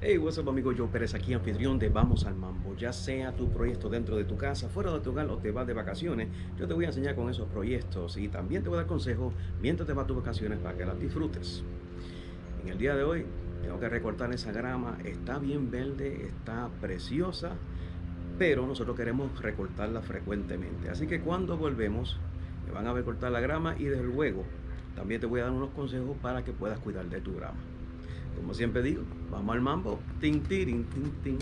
Hey, what's up amigo, Joe Pérez aquí, anfitrión de Vamos al Mambo. Ya sea tu proyecto dentro de tu casa, fuera de tu hogar o te vas de vacaciones, yo te voy a enseñar con esos proyectos y también te voy a dar consejos mientras te vas a tus vacaciones para que las disfrutes. En el día de hoy tengo que recortar esa grama, está bien verde, está preciosa, pero nosotros queremos recortarla frecuentemente. Así que cuando volvemos, me van a ver cortar la grama y desde luego también te voy a dar unos consejos para que puedas cuidar de tu grama. Como siempre digo, vamos al mambo. Ting, ting, ting, ting.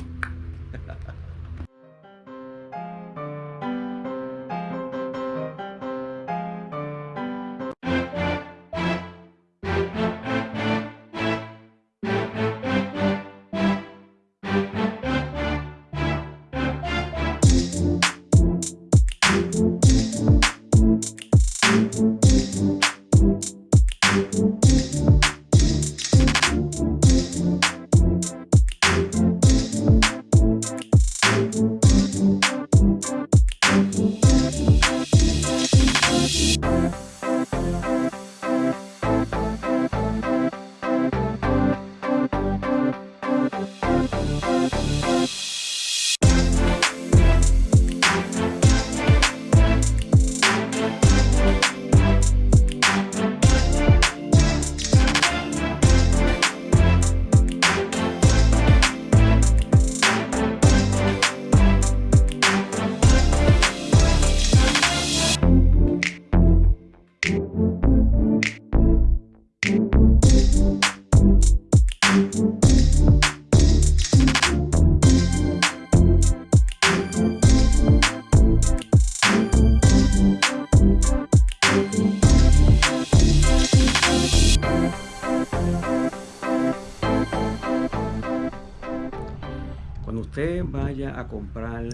Usted vaya a comprar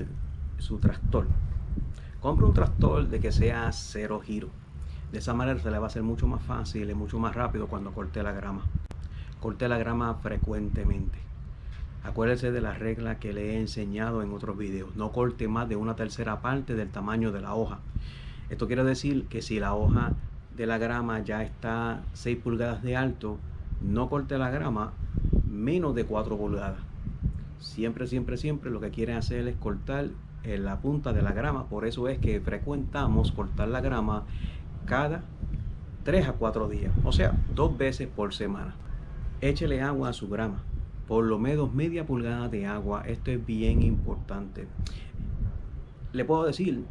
su tractor, compre un tractor de que sea cero giro. De esa manera se le va a hacer mucho más fácil y mucho más rápido cuando corte la grama. Corte la grama frecuentemente. Acuérdese de la regla que le he enseñado en otros videos. No corte más de una tercera parte del tamaño de la hoja. Esto quiere decir que si la hoja de la grama ya está 6 pulgadas de alto, no corte la grama menos de 4 pulgadas. Siempre, siempre, siempre lo que quieren hacer es cortar en la punta de la grama. Por eso es que frecuentamos cortar la grama cada 3 a 4 días. O sea, dos veces por semana. Échele agua a su grama. Por lo menos media pulgada de agua. Esto es bien importante. Le puedo decir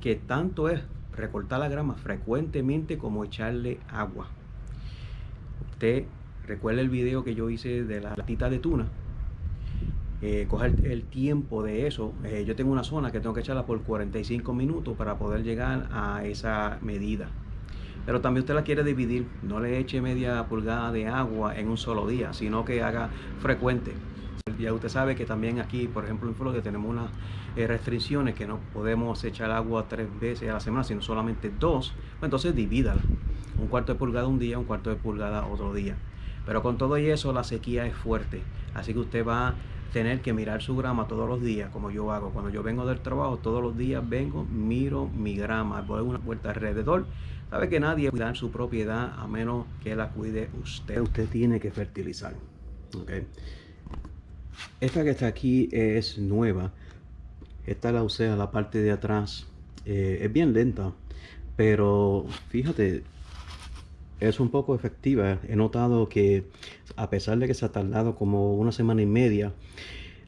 que tanto es recortar la grama frecuentemente como echarle agua. Usted recuerda el video que yo hice de la latita de tuna eh, coger el tiempo de eso. Eh, yo tengo una zona que tengo que echarla por 45 minutos para poder llegar a esa medida. Pero también usted la quiere dividir, no le eche media pulgada de agua en un solo día, sino que haga frecuente. Ya usted sabe que también aquí, por ejemplo en Florida, tenemos unas eh, restricciones que no podemos echar agua tres veces a la semana, sino solamente dos. Pues entonces divídala. Un cuarto de pulgada un día, un cuarto de pulgada otro día. Pero con todo y eso la sequía es fuerte. Así que usted va tener que mirar su grama todos los días, como yo hago. Cuando yo vengo del trabajo, todos los días vengo, miro mi grama, doy una vuelta alrededor. Sabe que nadie cuida su propiedad a menos que la cuide usted. Usted tiene que fertilizar. Okay. Esta que está aquí es nueva. Esta la usé a la parte de atrás. Eh, es bien lenta, pero fíjate, es un poco efectiva. He notado que a pesar de que se ha tardado como una semana y media,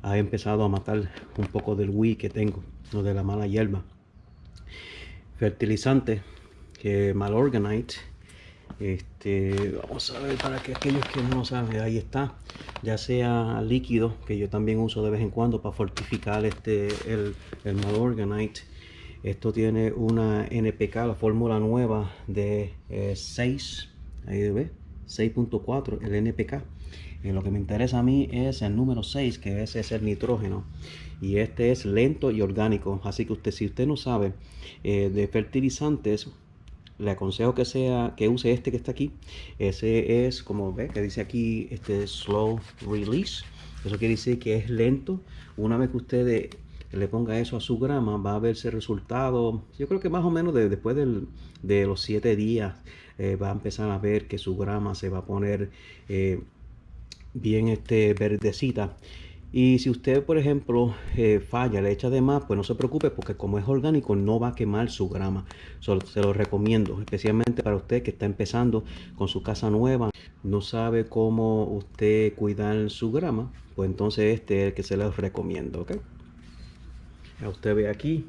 ha empezado a matar un poco del Wii que tengo, o de la mala hierba. Fertilizante, que Malorganite. Este, vamos a ver para que aquellos que no saben, ahí está. Ya sea líquido, que yo también uso de vez en cuando para fortificar este, el, el Malorganite esto tiene una NPK, la fórmula nueva de 6, eh, ahí ve, 6.4, el NPK. Y lo que me interesa a mí es el número 6, que ese es el nitrógeno. Y este es lento y orgánico. Así que usted, si usted no sabe eh, de fertilizantes, le aconsejo que sea que use este que está aquí. Ese es, como ve, que dice aquí, este slow release. Eso quiere decir que es lento. Una vez que usted le ponga eso a su grama, va a verse resultado, yo creo que más o menos después de los siete días eh, va a empezar a ver que su grama se va a poner eh, bien este, verdecita. Y si usted, por ejemplo, eh, falla, le echa de más, pues no se preocupe porque como es orgánico no va a quemar su grama. se lo recomiendo, especialmente para usted que está empezando con su casa nueva, no sabe cómo usted cuidar su grama, pues entonces este es el que se lo recomiendo, ¿ok? Usted ve aquí,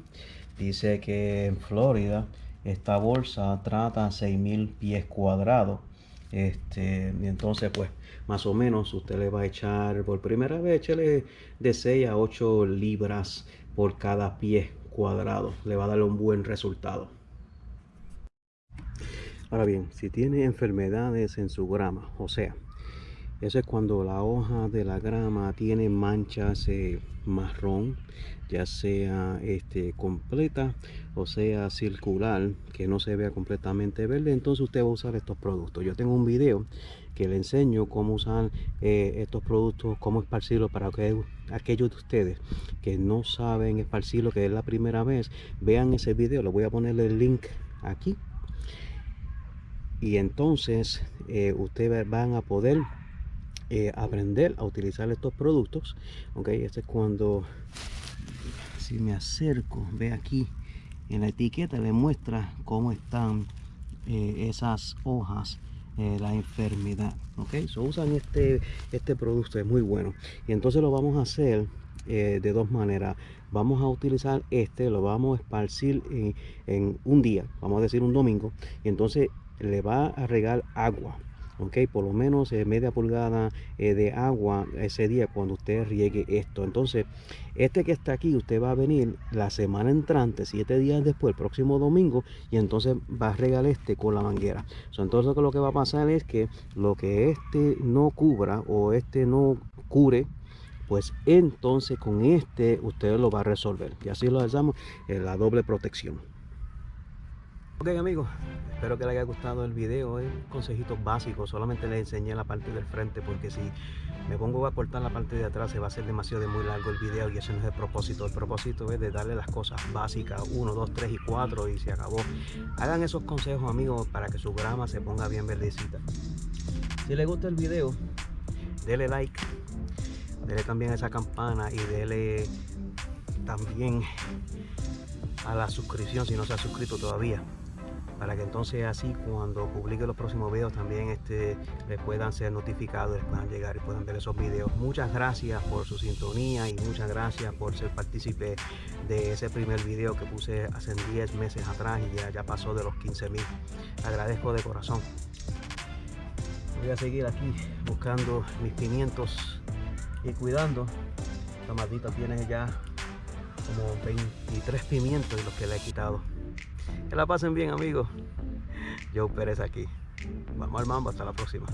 dice que en Florida esta bolsa trata 6.000 pies cuadrados este, y entonces, pues, más o menos usted le va a echar por primera vez, échale de 6 a 8 libras por cada pie cuadrado. Le va a dar un buen resultado. Ahora bien, si tiene enfermedades en su grama, o sea, eso es cuando la hoja de la grama tiene manchas marrón, ya sea este, completa o sea circular, que no se vea completamente verde. Entonces usted va a usar estos productos. Yo tengo un video que le enseño cómo usar eh, estos productos, cómo esparcirlos para que aquellos de ustedes que no saben esparcirlo, que es la primera vez, vean ese video. Le voy a poner el link aquí. Y entonces eh, ustedes van a poder eh, aprender a utilizar estos productos ok este es cuando si me acerco ve aquí en la etiqueta le muestra cómo están eh, esas hojas eh, la enfermedad ok so usan este este producto es muy bueno. Y entonces lo vamos a hacer de dos maneras. Vamos a utilizar este lo vamos a esparcir en, en un día vamos a decir un domingo y entonces le va a regar agua ok por lo menos eh, media pulgada eh, de agua ese día cuando usted riegue esto. Entonces este que está aquí usted va a venir la semana entrante siete días después el próximo domingo y entonces va a regar este con la manguera. Entonces lo que va a pasar es que lo que este no cubra o este no cure pues entonces con este usted lo va a resolver. Y así lo hacemos en la doble protección. Ok amigos, espero que les haya gustado el video, es consejitos básicos, solamente les enseñé la parte del frente porque si me pongo a cortar la parte de atrás se va a hacer demasiado de muy largo el video y eso no es el propósito, el propósito es de darle las cosas básicas, 1, 2, 3 y 4 y se acabó. Hagan esos consejos amigos para que su grama se ponga bien verdecita. Si les gusta el video, denle like, denle también a esa campana y denle también a la suscripción si no se ha suscrito todavía para que entonces así cuando publique los próximos videos también este, les puedan ser notificados, les puedan llegar y puedan ver esos videos. Muchas gracias por su sintonía y muchas gracias por ser partícipe de ese primer video que puse hace 10 meses atrás y ya, ya pasó de los 15 mil. Agradezco de corazón. Voy a seguir aquí buscando mis pimientos y cuidando. Esta maldita tiene ya como 23 pimientos y los que le he quitado. Que la pasen bien amigos. Joe Pérez aquí. Vamos al mambo, hasta la próxima.